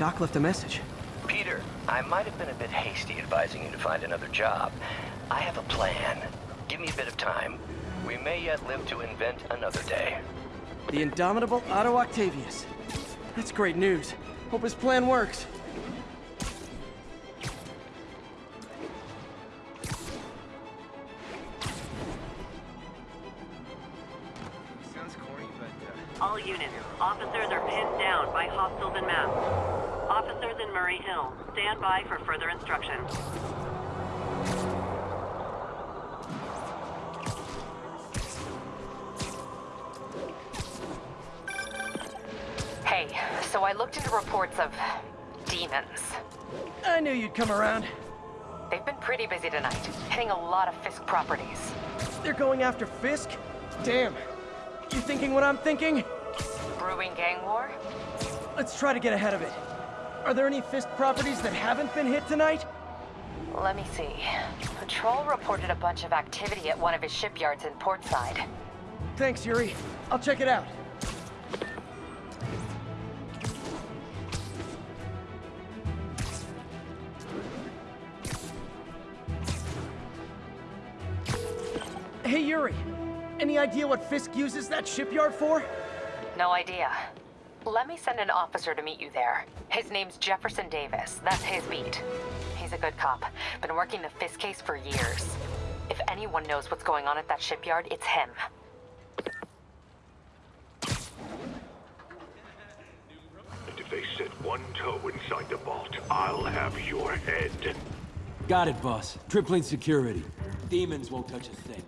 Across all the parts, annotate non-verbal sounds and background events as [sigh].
Doc left a message. Peter, I might have been a bit hasty advising you to find another job. I have a plan. Give me a bit of time. We may yet live to invent another day. The indomitable Otto Octavius. That's great news. Hope his plan works. Stand by for further instructions. Hey, so I looked into reports of demons. I knew you'd come around. They've been pretty busy tonight, hitting a lot of Fisk properties. They're going after Fisk? Damn. You thinking what I'm thinking? Brewing gang war? Let's try to get ahead of it. Are there any Fisk properties that haven't been hit tonight? Let me see. Patrol reported a bunch of activity at one of his shipyards in Portside. Thanks, Yuri. I'll check it out. Hey, Yuri. Any idea what Fisk uses that shipyard for? No idea. Let me send an officer to meet you there. His name's Jefferson Davis. That's his beat. He's a good cop. Been working the Fisk case for years. If anyone knows what's going on at that shipyard, it's him. And if they set one toe inside the vault, I'll have your head. Got it, boss. Tripling security. Demons won't touch a thing.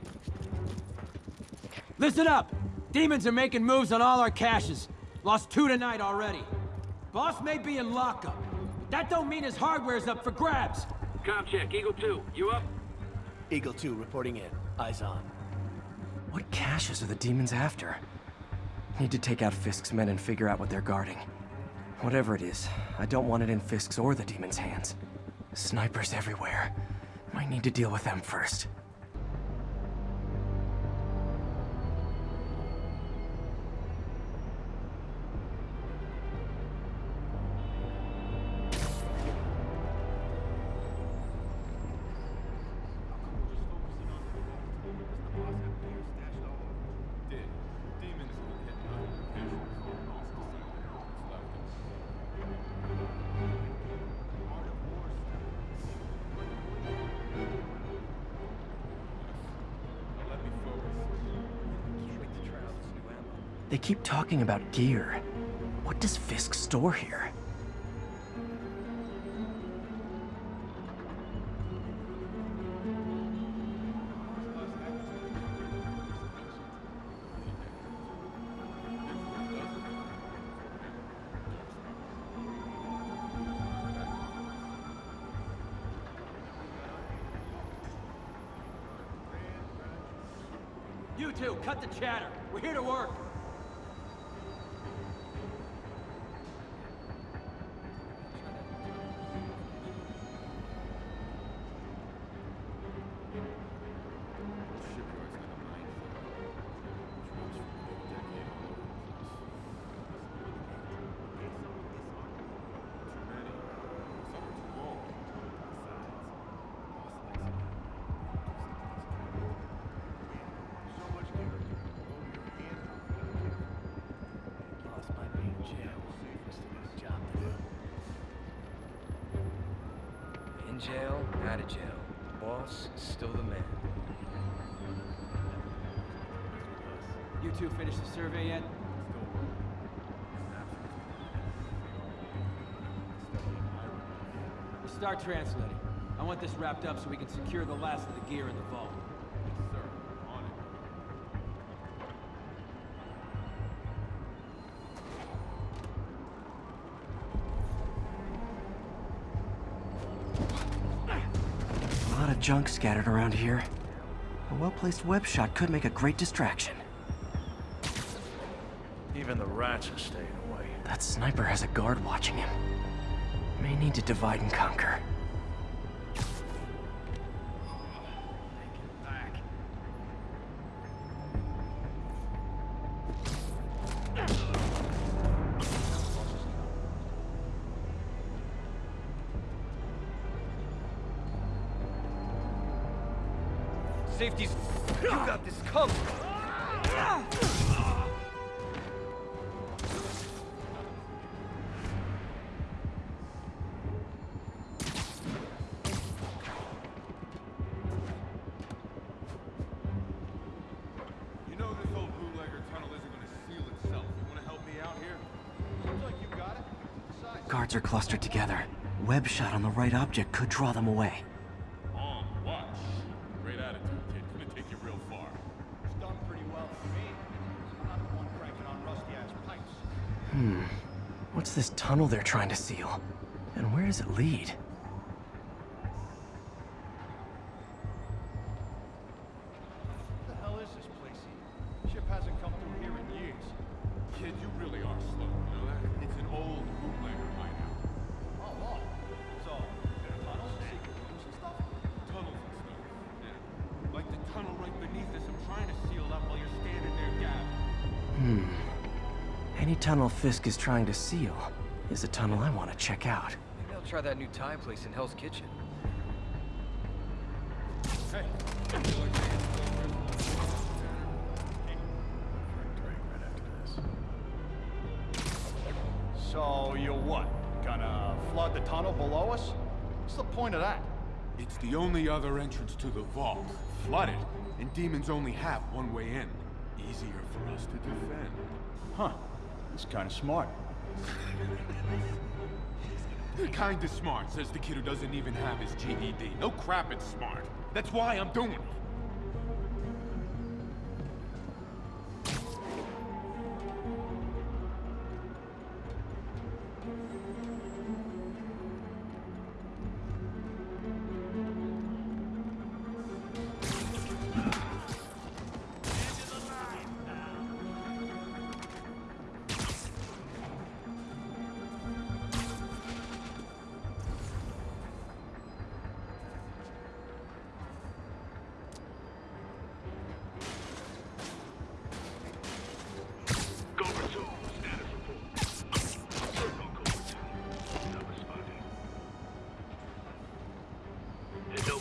Listen up! Demons are making moves on all our caches. Lost two tonight already. Boss may be in lockup. but That don't mean his hardware's up for grabs. Com check, Eagle 2, you up? Eagle 2 reporting in. Eyes on. What caches are the demons after? Need to take out Fisk's men and figure out what they're guarding. Whatever it is, I don't want it in Fisk's or the demons' hands. Snipers everywhere. Might need to deal with them first. They keep talking about gear. What does Fisk store here? You two, cut the chatter. We're here to work. Out of jail. Boss is still the man. You two finished the survey yet? We'll start translating. I want this wrapped up so we can secure the last of the gear in the vault. Junk scattered around here. A well-placed web shot could make a great distraction. Even the rats are staying away. That sniper has a guard watching him. May need to divide and conquer. Like you got it. Besides, Guards are clustered together. Web shot on the right object could draw them away. Secret rooms and stuff? Tunnels and stuff. Yeah. Like the tunnel right beneath trying to seal up while you're standing there gabbing. Hmm. Any tunnel Fisk is trying to seal is a tunnel I want to check out. Maybe I'll try that new Thai place in Hell's Kitchen. Hey, you feel like taking So, you what? Gonna flood the tunnel below us? What's the point of that? It's the only other entrance to the vault. Flooded, and demons only have one way in. Easier for us to defend. Huh. It's kinda smart. Kinda smart, says the kid who doesn't even have his GED. No crap, it's smart. That's why I'm doing it.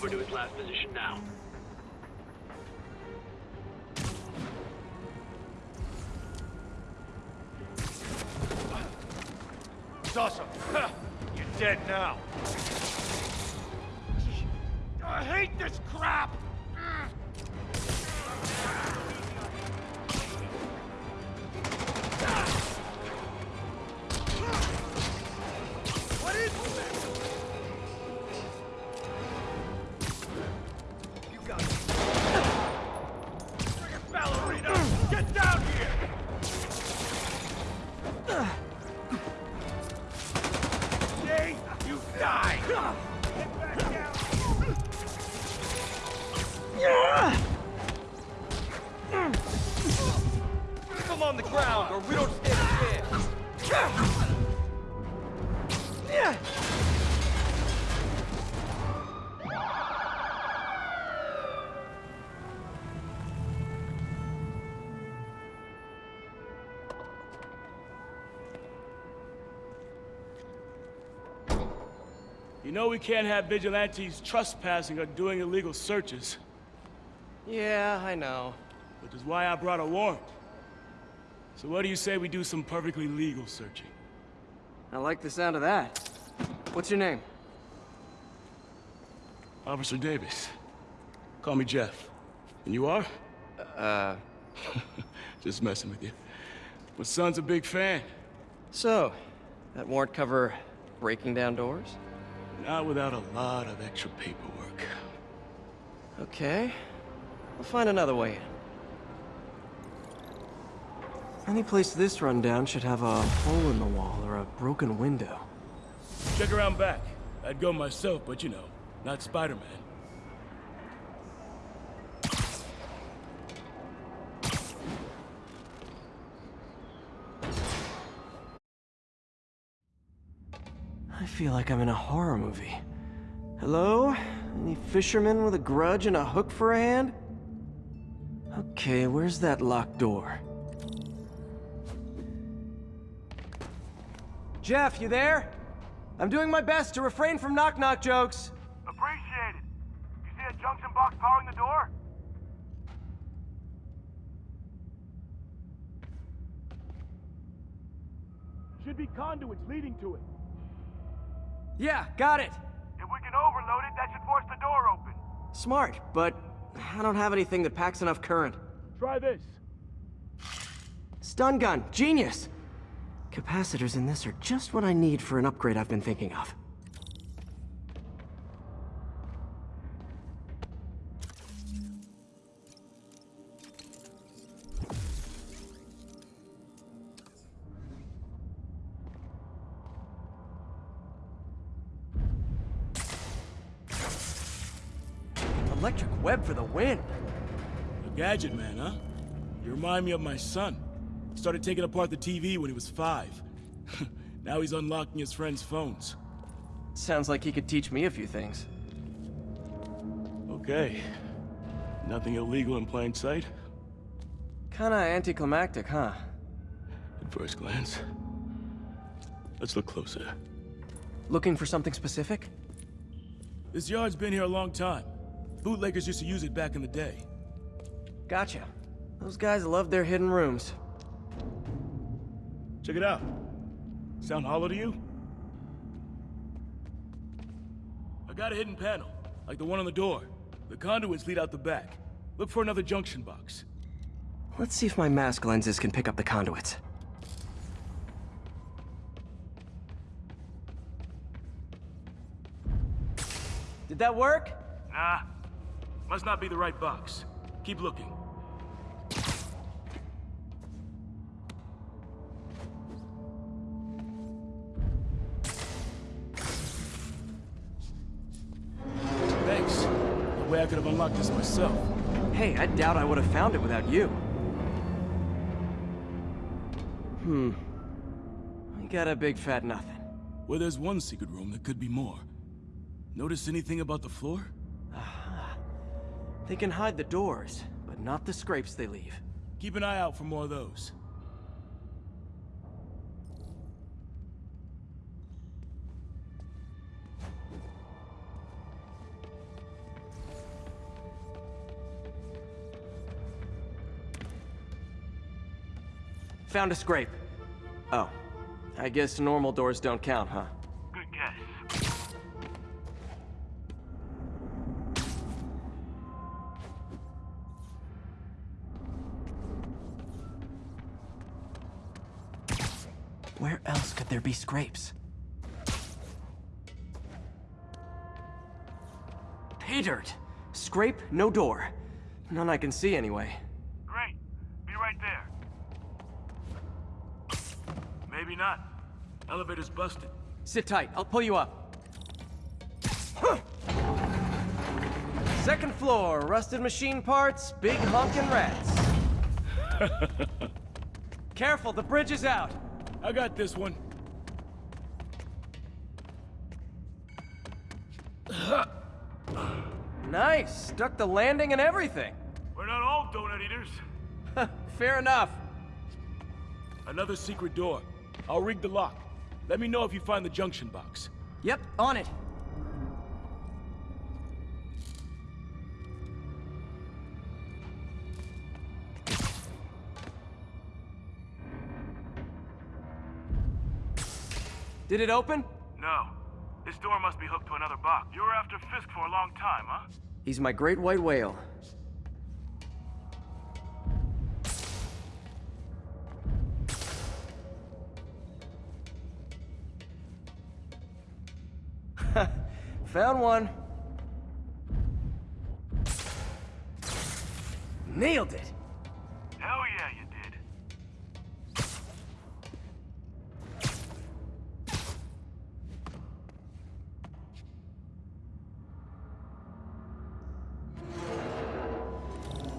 Over to his last position now. You know we can't have vigilantes trespassing or doing illegal searches, Yeah, I know. which is why I brought a warrant. So what do you say we do some perfectly legal searching? I like the sound of that. What's your name? Officer Davis. Call me Jeff. And you are? Uh, [laughs] Just messing with you. My son's a big fan. so, that warrant cover breaking down doors? Not without a lot of extra paperwork. Okay. We'll find another way in. Any place this rundown should have a hole in the wall or a broken window. Check around back. I'd go myself, but you know, not Spider-Man. feel like I'm in a horror movie. Hello? Any fisherman with a grudge and a hook for a hand? Okay, where's that locked door? Jeff, you there? I'm doing my best to refrain from knock-knock jokes. Appreciate it. You see a junction box powering the door? Should be conduits leading to it. Yeah, got it. If we can overload it, that should force the door open. Smart, but I don't have anything that packs enough current. Try this. Stun gun, genius! Capacitors in this are just what I need for an upgrade I've been thinking of. Gadget man, huh? You remind me of my son. Started taking apart the TV when he was five. [laughs] now he's unlocking his friends' phones. Sounds like he could teach me a few things. Okay. Nothing illegal in plain sight? Kinda anticlimactic, huh? At first glance. Let's look closer. Looking for something specific? This yard's been here a long time. Bootleggers used to use it back in the day. Gotcha. Those guys love their hidden rooms. Check it out. Sound hollow to you? I got a hidden panel, like the one on the door. The conduits lead out the back. Look for another junction box. Let's see if my mask lenses can pick up the conduits. Did that work? Nah. Must not be the right box. Keep looking. Could this myself. Hey, I doubt I would have found it without you. Hmm. I got a big fat nothing. Well, there's one secret room that could be more. Notice anything about the floor? They can hide the doors, but not the scrapes they leave. Keep an eye out for more of those. Found a scrape. Oh. I guess normal doors don't count, huh? Good guess. Where else could there be scrapes? Pay dirt! Scrape, no door. None I can see anyway. Great. Be right there. Maybe not. Elevator's busted. Sit tight, I'll pull you up. Second floor, rusted machine parts, big honkin' rats. [laughs] Careful, the bridge is out. I got this one. Nice, stuck the landing and everything. We're not all donut eaters. [laughs] Fair enough. Another secret door. I'll rig the lock. Let me know if you find the junction box. Yep, on it. Did it open? No. This door must be hooked to another box. You were after Fisk for a long time, huh? He's my great white whale. Found one. Nailed it! Hell yeah, you did.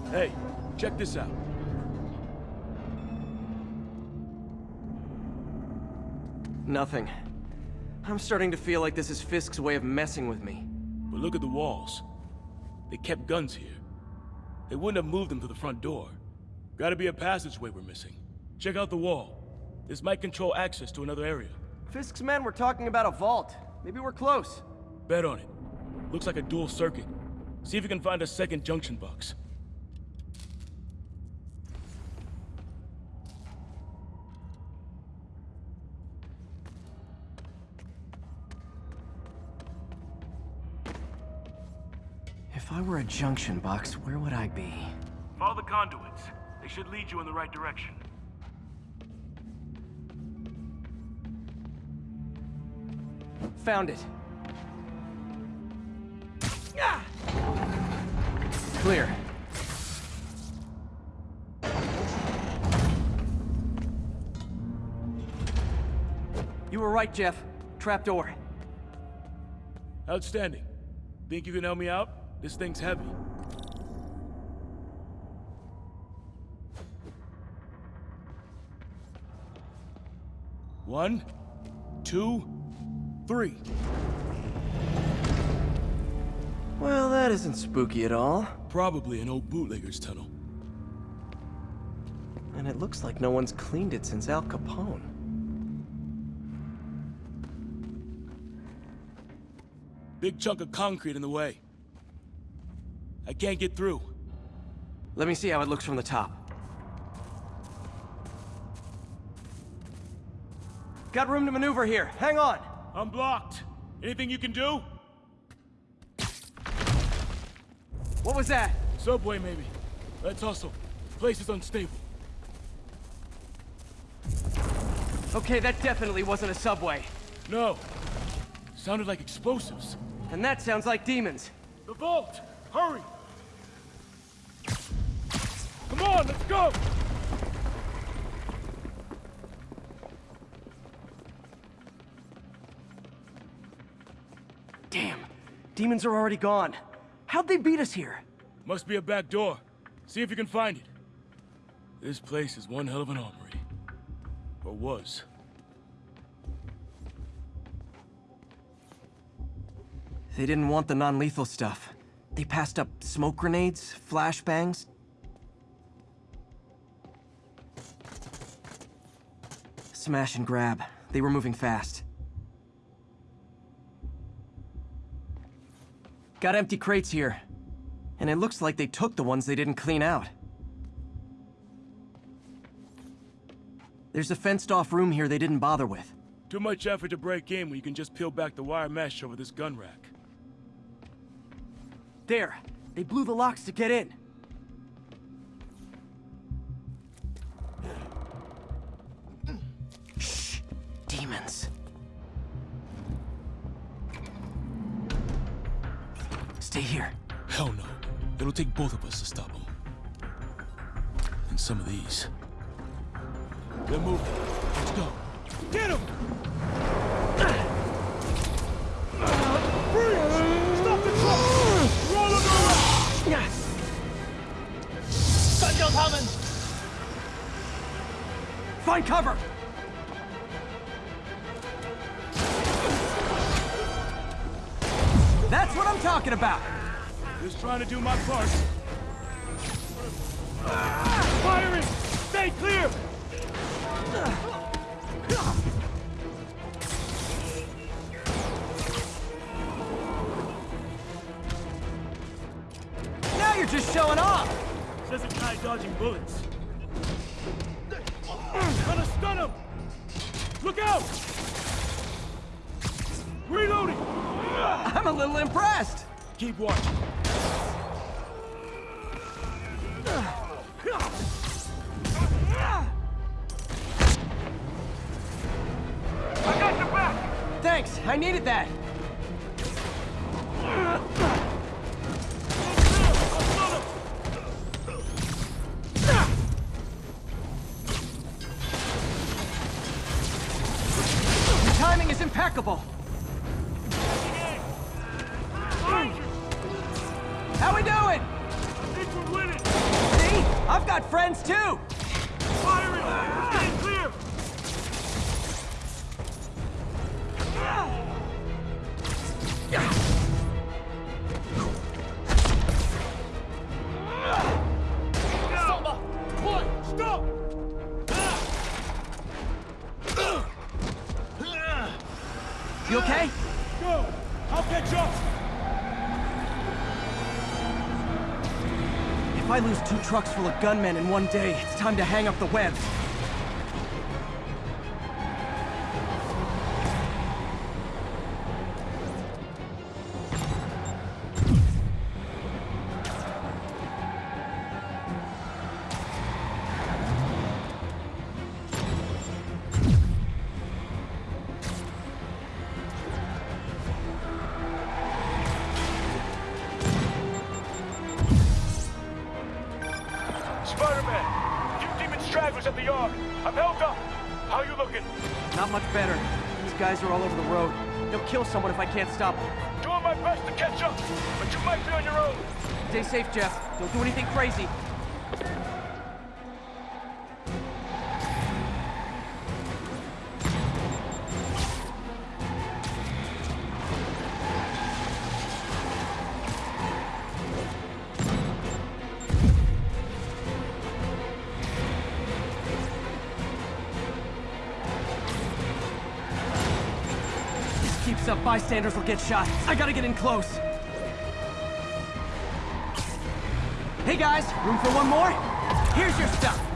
Hey, check this out. Nothing. I'm starting to feel like this is Fisk's way of messing with me. But look at the walls. They kept guns here. They wouldn't have moved them to the front door. Gotta be a passageway we're missing. Check out the wall. This might control access to another area. Fisk's men were talking about a vault. Maybe we're close. Bet on it. Looks like a dual circuit. See if you can find a second junction box. I were a junction box, where would I be? Follow the conduits. They should lead you in the right direction. Found it. Clear. You were right, Jeff. Trapdoor. Outstanding. Think you can help me out? This thing's heavy. One, two, three. Well, that isn't spooky at all. Probably an old bootlegger's tunnel. And it looks like no one's cleaned it since Al Capone. Big chunk of concrete in the way. I can't get through. Let me see how it looks from the top. Got room to maneuver here. Hang on. I'm blocked. Anything you can do? What was that? Subway, maybe. Let's hustle. Place is unstable. Okay, that definitely wasn't a subway. No. Sounded like explosives. And that sounds like demons. The vault! Hurry! Come on, let's go! Damn. Demons are already gone. How'd they beat us here? Must be a back door. See if you can find it. This place is one hell of an armory. Or was. They didn't want the non-lethal stuff. They passed up smoke grenades, flashbangs. Smash and grab. They were moving fast. Got empty crates here. And it looks like they took the ones they didn't clean out. There's a fenced-off room here they didn't bother with. Too much effort to break in when you can just peel back the wire mesh over this gun rack. There! They blew the locks to get in! Shh! Demons. Stay here. Hell no. It'll take both of us to stop them. And some of these. They're moving. Let's go. Get him! Find cover! That's what I'm talking about! Just trying to do my part. Firing! Stay clear! Now you're just showing off! Says a guy dodging bullets. Him! Look out! Reloading! I'm a little impressed! Keep watching. I got your back! Thanks, I needed that! Got friends too! Clear! Samba! Boy, stop! You okay? If I lose two trucks full of gunmen in one day, it's time to hang up the web. Bystanders will get shot. I gotta get in close. Hey guys, room for one more? Here's your stuff.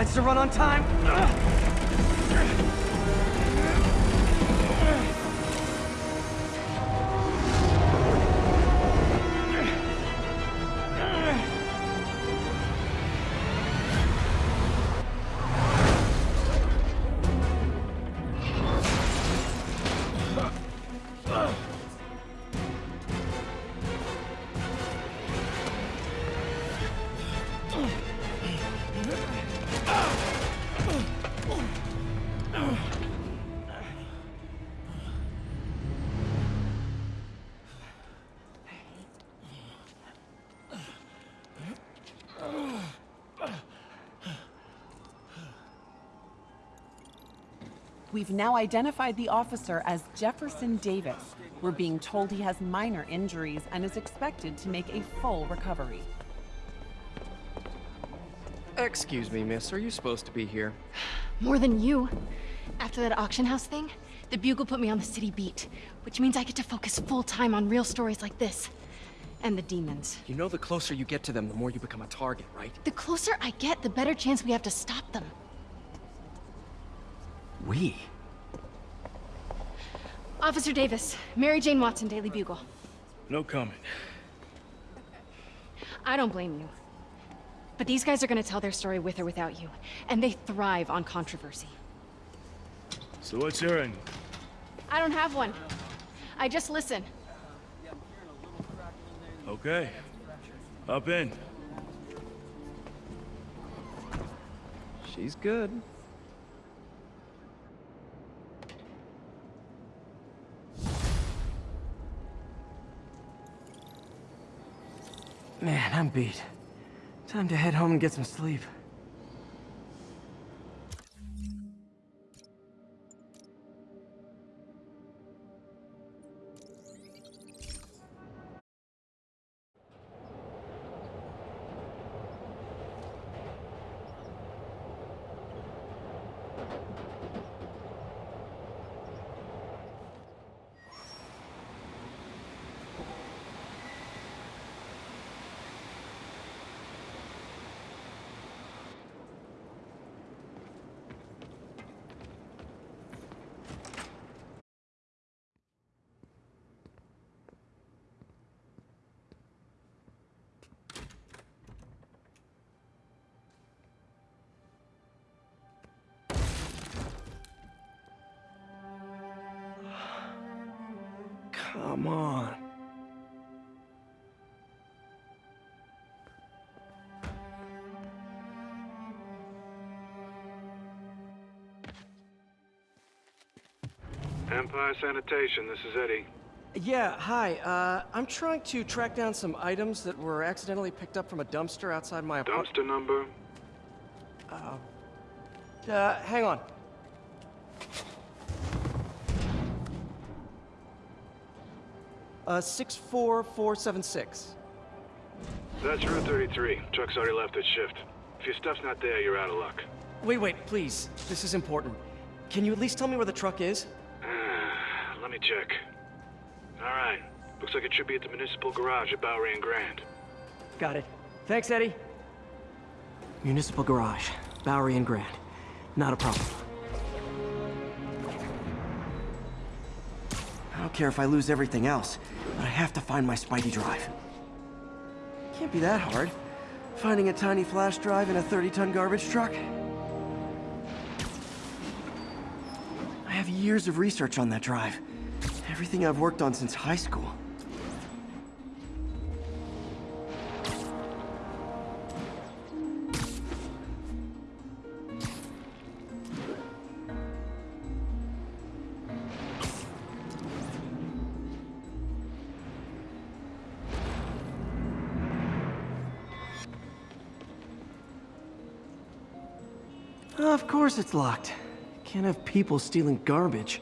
Decides to run on time. We've now identified the officer as Jefferson Davis. We're being told he has minor injuries and is expected to make a full recovery. Excuse me, miss. Are you supposed to be here? More than you. After that auction house thing, the Bugle put me on the city beat, which means I get to focus full time on real stories like this. And the demons. You know the closer you get to them, the more you become a target, right? The closer I get, the better chance we have to stop them. We? Officer Davis, Mary Jane Watson, Daily Bugle. No comment. I don't blame you. But these guys are gonna tell their story with or without you, and they thrive on controversy. So what's your end? I don't have one. I just listen. Okay. Up in. She's good. Man, I'm beat. Time to head home and get some sleep. Come on. Empire Sanitation, this is Eddie. Yeah, hi. Uh, I'm trying to track down some items that were accidentally picked up from a dumpster outside my apartment. Dumpster number? Uh, uh, hang on. Uh, 64476. That's Route 33. Truck's already left its shift. If your stuff's not there, you're out of luck. Wait, wait, please. This is important. Can you at least tell me where the truck is? Let me check. Alright. Looks like it should be at the municipal garage at Bowery and Grand. Got it. Thanks, Eddie. Municipal garage. Bowery and Grand. Not a problem. Don't care if I lose everything else, but I have to find my Spidey drive. Can't be that hard. Finding a tiny flash drive in a 30-ton garbage truck? I have years of research on that drive. Everything I've worked on since high school. Course it's locked. Can't have people stealing garbage.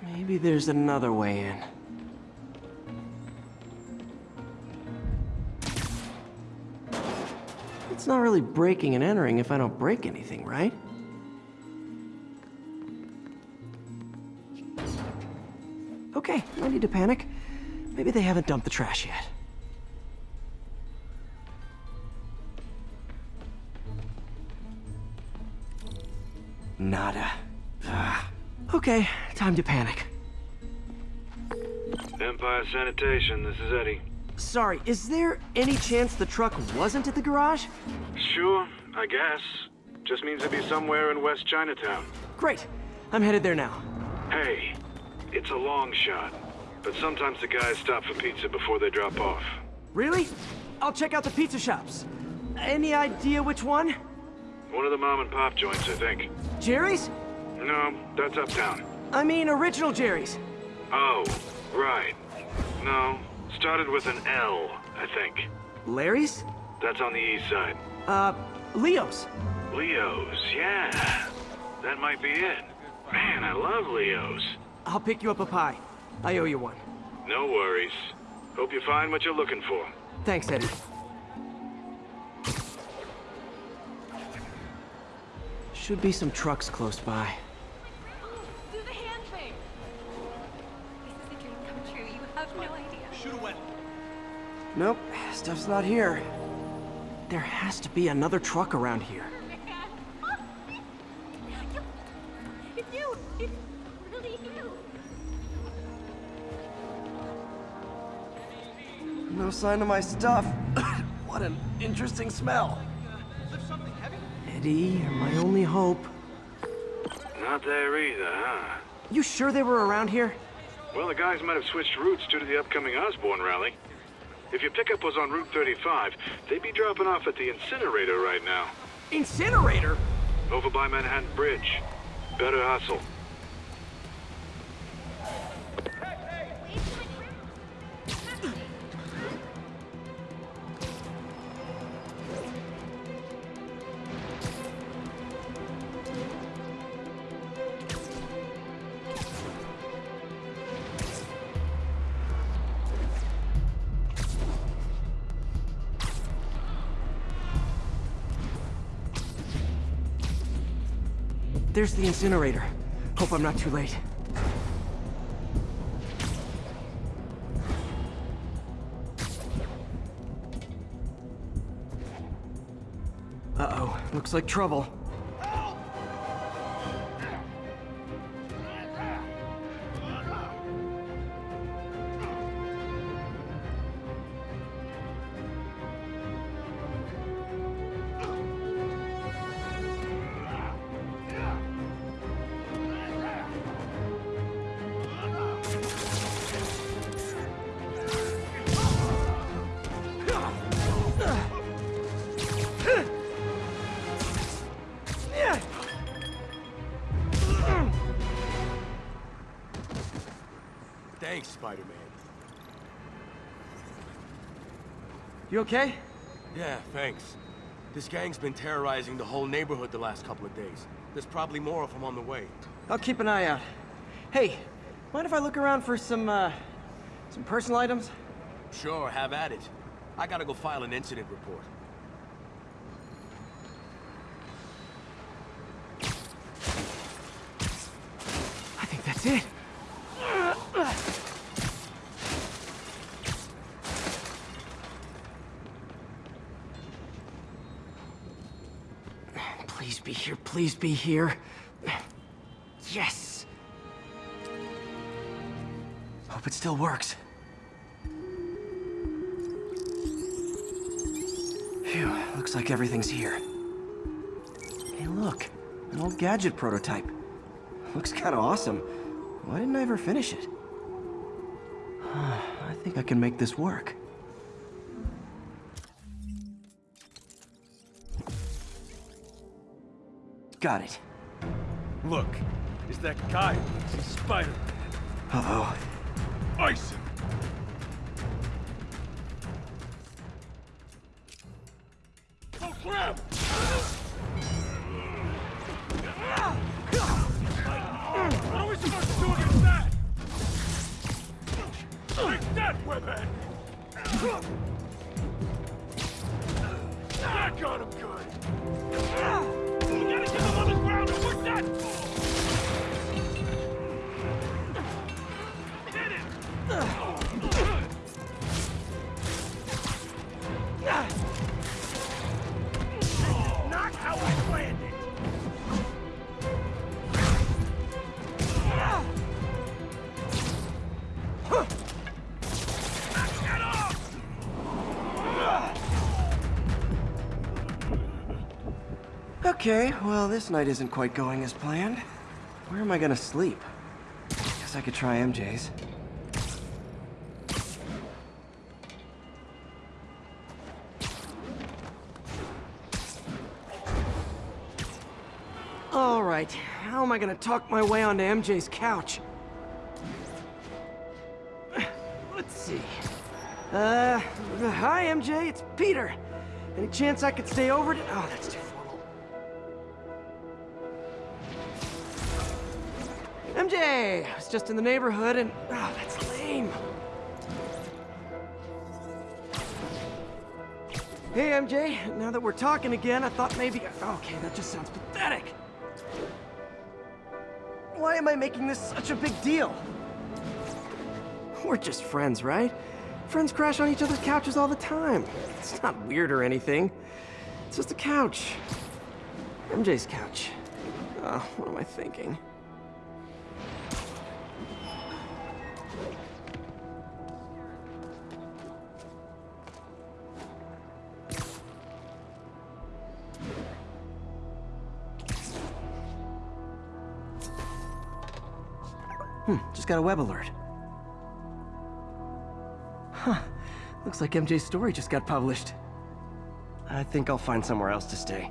Maybe there's another way in. It's not really breaking and entering if I don't break anything, right? Okay, no need to panic. Maybe they haven't dumped the trash yet. Nada. Ah. Okay, time to panic. Empire Sanitation, this is Eddie. Sorry, is there any chance the truck wasn't at the garage? Sure, I guess. Just means it'd be somewhere in West Chinatown. Great. I'm headed there now. Hey, it's a long shot, but sometimes the guys stop for pizza before they drop off. Really? I'll check out the pizza shops. Any idea which one? One of the mom and pop joints, I think. Jerry's? No, that's uptown. I mean original Jerry's. Oh, right. No, started with an L, I think. Larry's? That's on the east side. Uh, Leo's. Leo's, yeah. That might be it. Man, I love Leo's. I'll pick you up a pie. I owe you one. No worries. Hope you find what you're looking for. Thanks, Eddie. Should be some trucks close by. Do the hand thing. This is a dream come true. You have no idea. Shoot away. Nope, stuff's not here. There has to be another truck around here. [laughs] It's you. It's really you. No sign of my stuff. [coughs] what an interesting smell. Eddie, you're my only hope. Not there either, huh? You sure they were around here? Well, the guys might have switched routes due to the upcoming Osborn rally. If your pickup was on Route 35, they'd be dropping off at the incinerator right now. Incinerator? Over by Manhattan Bridge. Better hustle. There's the incinerator. Hope I'm not too late. Uh-oh. Looks like trouble. You okay? Yeah, thanks. This gang's been terrorizing the whole neighborhood the last couple of days. There's probably more of them on the way. I'll keep an eye out. Hey, mind if I look around for some, uh, some personal items? Sure, have at it. I gotta go file an incident report. I think that's it. Please be here, please be here. Yes! Hope it still works. Phew, looks like everything's here. Hey look, an old gadget prototype. Looks kinda awesome. Why didn't I ever finish it? [sighs] I think I can make this work. Got it. Look, it's that guy. He's Spider-Man. Uh-oh. Ice him! Okay, well, this night isn't quite going as planned. Where am I gonna sleep? Guess I could try MJ's. All right, how am I gonna talk my way onto MJ's couch? Let's see. Uh, hi MJ, it's Peter. Any chance I could stay over to- Oh, that's MJ! I was just in the neighborhood and... Oh, that's lame. Hey, MJ. Now that we're talking again, I thought maybe... Okay, that just sounds pathetic. Why am I making this such a big deal? We're just friends, right? Friends crash on each other's couches all the time. It's not weird or anything. It's just a couch. MJ's couch. Oh, what am I thinking? Got a web alert. Huh. Looks like MJ's story just got published. I think I'll find somewhere else to stay.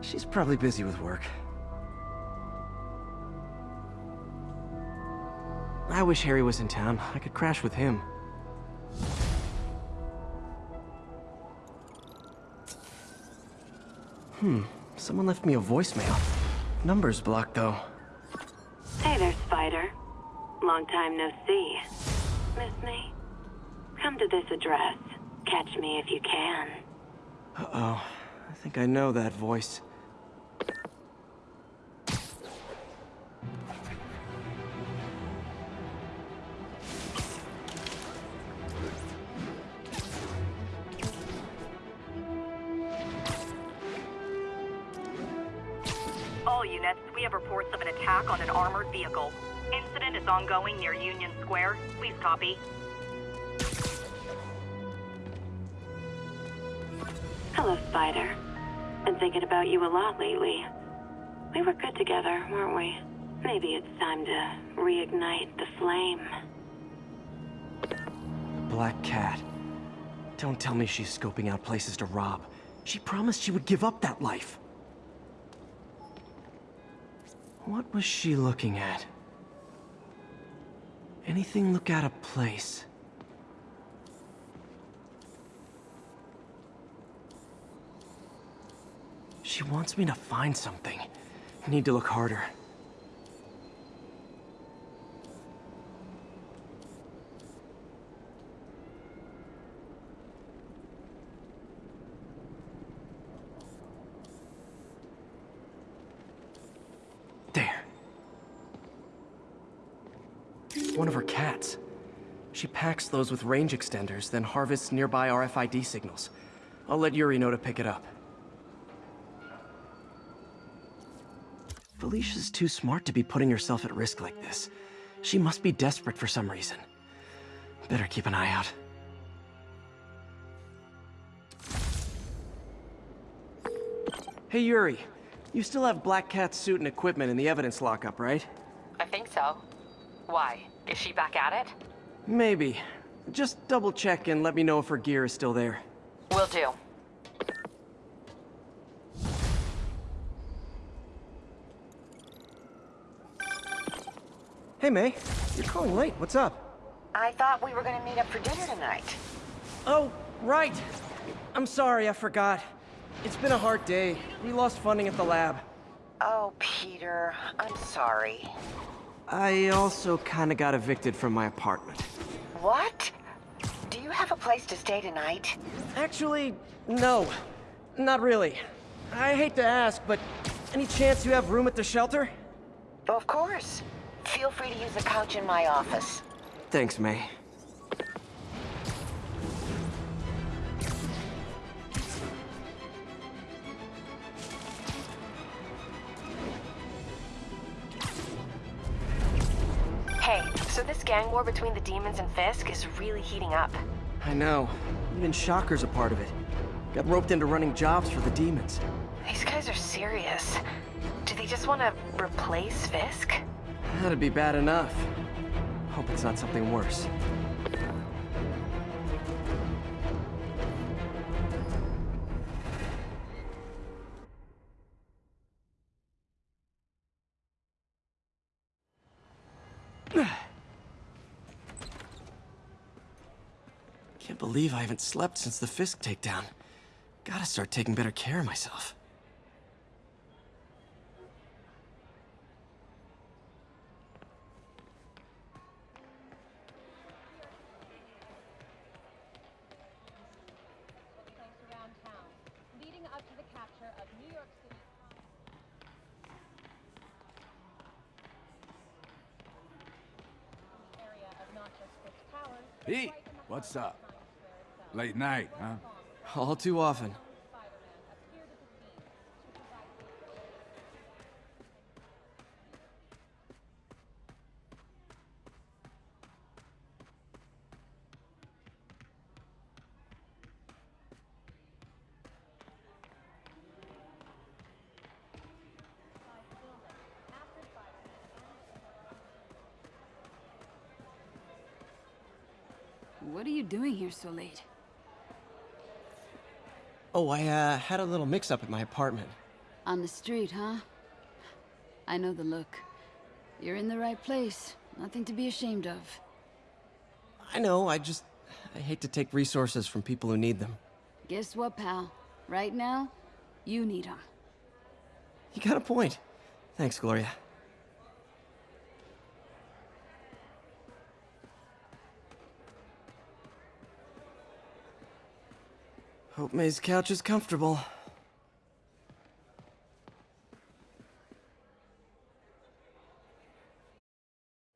She's probably busy with work. I wish Harry was in town. I could crash with him. Hmm, someone left me a voicemail. Number's blocked, though. Hey there, Spider. Long time no see. Miss me? Come to this address. Catch me if you can. Uh-oh. I think I know that voice. All units, we have reports of an attack on an armored vehicle. Incident is ongoing near Union Square. Please copy. Hello, Spider. Been thinking about you a lot lately. We were good together, weren't we? Maybe it's time to reignite the flame. Black Cat. Don't tell me she's scoping out places to rob. She promised she would give up that life. What was she looking at? Anything look out of place? She wants me to find something. I need to look harder. There. One of her cats. She packs those with range extenders, then harvests nearby RFID signals. I'll let Yuri know to pick it up. Felicia's too smart to be putting herself at risk like this. She must be desperate for some reason. Better keep an eye out. Hey Yuri, you still have Black Cat's suit and equipment in the evidence lockup, right? I think so. Why? Is she back at it? Maybe. Just double check and let me know if her gear is still there. Will do. Hey May, you're calling late. What's up? I thought we were gonna meet up for dinner tonight. Oh, right. I'm sorry, I forgot. It's been a hard day. We lost funding at the lab. Oh, Peter, I'm sorry. I also kinda got evicted from my apartment. What? Do you have a place to stay tonight? Actually, no. Not really. I hate to ask, but any chance you have room at the shelter? Of course. Feel free to use the couch in my office. Thanks, May. Gang war between the demons and Fisk is really heating up. I know. Even Shocker's a part of it. Got roped into running jobs for the demons. These guys are serious. Do they just want to replace Fisk? That'd be bad enough. Hope it's not something worse. Believe I haven't slept since the Fisk takedown. Gotta start taking better care of myself. leading up to the capture of New York City. area of not just Fisk Towers, but Pete, what's up? Late night, huh? All too often. What are you doing here so late? Oh, I uh, had a little mix-up at my apartment. On the street, huh? I know the look. You're in the right place. Nothing to be ashamed of. I know, I just... I hate to take resources from people who need them. Guess what, pal? Right now, you need them. You got a point. Thanks, Gloria. Hope May's couch is comfortable.